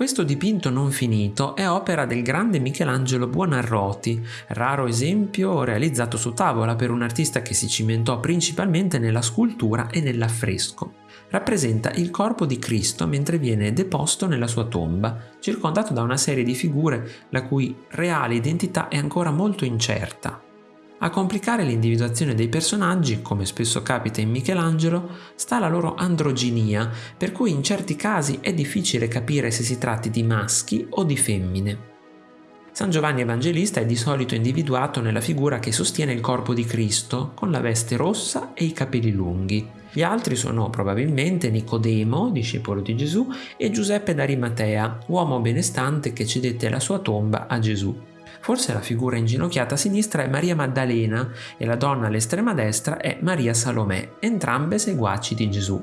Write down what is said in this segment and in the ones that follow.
Questo dipinto non finito è opera del grande Michelangelo Buonarroti, raro esempio realizzato su tavola per un artista che si cimentò principalmente nella scultura e nell'affresco. Rappresenta il corpo di Cristo mentre viene deposto nella sua tomba, circondato da una serie di figure la cui reale identità è ancora molto incerta. A complicare l'individuazione dei personaggi, come spesso capita in Michelangelo, sta la loro androginia, per cui in certi casi è difficile capire se si tratti di maschi o di femmine. San Giovanni Evangelista è di solito individuato nella figura che sostiene il corpo di Cristo, con la veste rossa e i capelli lunghi. Gli altri sono probabilmente Nicodemo, discepolo di Gesù, e Giuseppe d'Arimatea, uomo benestante che cedette la sua tomba a Gesù. Forse la figura inginocchiata a sinistra è Maria Maddalena e la donna all'estrema destra è Maria Salomè, entrambe seguaci di Gesù.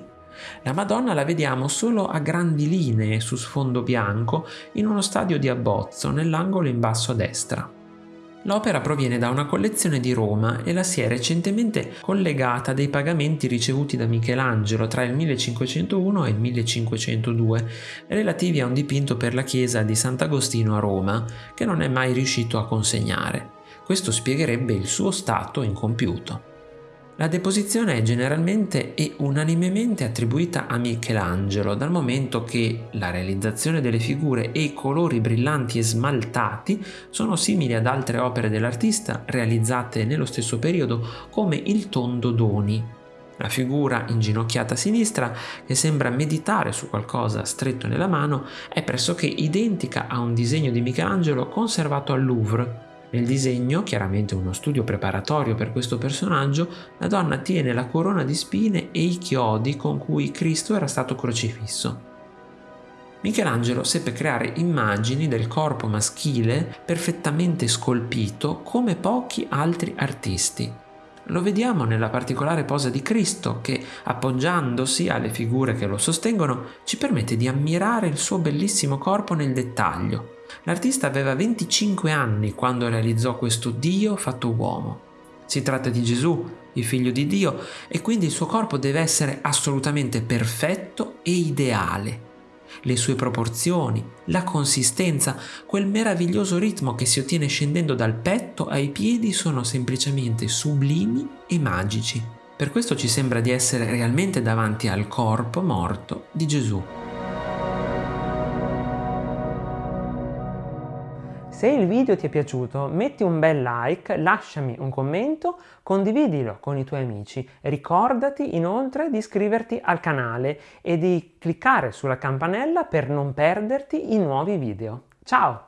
La Madonna la vediamo solo a grandi linee su sfondo bianco in uno stadio di abbozzo nell'angolo in basso a destra. L'opera proviene da una collezione di Roma e la si è recentemente collegata dei pagamenti ricevuti da Michelangelo tra il 1501 e il 1502, relativi a un dipinto per la chiesa di Sant'Agostino a Roma, che non è mai riuscito a consegnare. Questo spiegherebbe il suo stato incompiuto. La deposizione è generalmente e unanimemente attribuita a Michelangelo, dal momento che la realizzazione delle figure e i colori brillanti e smaltati sono simili ad altre opere dell'artista realizzate nello stesso periodo come il tondo Doni. La figura inginocchiata a sinistra, che sembra meditare su qualcosa stretto nella mano, è pressoché identica a un disegno di Michelangelo conservato al Louvre, nel disegno, chiaramente uno studio preparatorio per questo personaggio, la donna tiene la corona di spine e i chiodi con cui Cristo era stato crocifisso. Michelangelo seppe creare immagini del corpo maschile perfettamente scolpito come pochi altri artisti. Lo vediamo nella particolare posa di Cristo che, appoggiandosi alle figure che lo sostengono, ci permette di ammirare il suo bellissimo corpo nel dettaglio, L'artista aveva 25 anni quando realizzò questo Dio fatto uomo. Si tratta di Gesù, il figlio di Dio, e quindi il suo corpo deve essere assolutamente perfetto e ideale. Le sue proporzioni, la consistenza, quel meraviglioso ritmo che si ottiene scendendo dal petto ai piedi sono semplicemente sublimi e magici. Per questo ci sembra di essere realmente davanti al corpo morto di Gesù. Se il video ti è piaciuto metti un bel like, lasciami un commento, condividilo con i tuoi amici. Ricordati inoltre di iscriverti al canale e di cliccare sulla campanella per non perderti i nuovi video. Ciao!